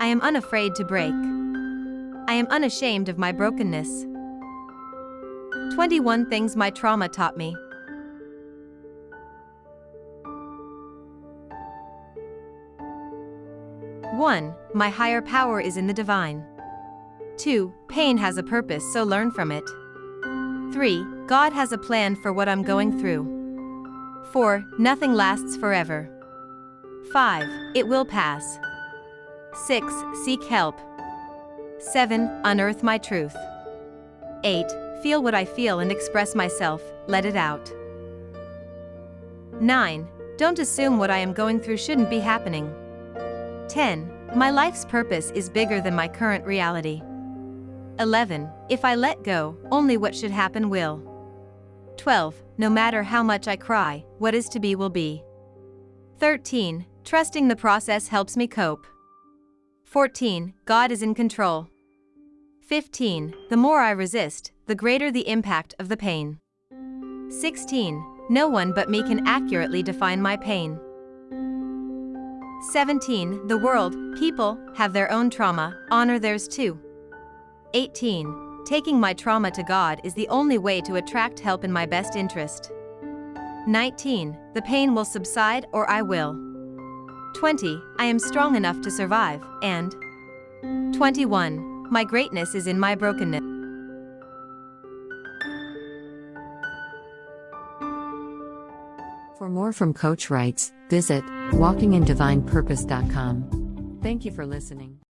I am unafraid to break. I am unashamed of my brokenness. 21 Things My Trauma Taught Me. One, my higher power is in the divine. 2. Pain has a purpose, so learn from it. 3. God has a plan for what I'm going through. 4. Nothing lasts forever. 5. It will pass. 6. Seek help. 7. Unearth my truth. 8. Feel what I feel and express myself, let it out. 9. Don't assume what I am going through shouldn't be happening. 10. My life's purpose is bigger than my current reality. 11. If I let go, only what should happen will. 12. No matter how much I cry, what is to be will be. 13. Trusting the process helps me cope. 14. God is in control. 15. The more I resist, the greater the impact of the pain. 16. No one but me can accurately define my pain. 17. The world, people, have their own trauma, honor theirs too. 18. Taking my trauma to God is the only way to attract help in my best interest. 19. The pain will subside or I will. 20. I am strong enough to survive, and 21. My greatness is in my brokenness. For more from Coach Writes, visit walkingindivinepurpose.com. Thank you for listening.